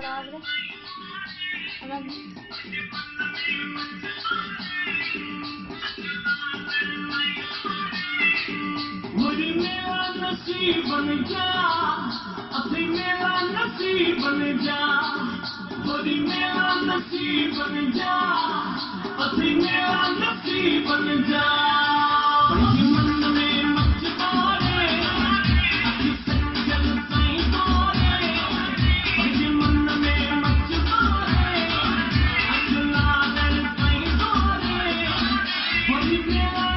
खराब है नसीब बन जा अभी मेरा नसीब बन जा। मुझे मेरा नसीब बन जा अभी मेरा नसीब बन जा। Deus.